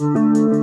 Música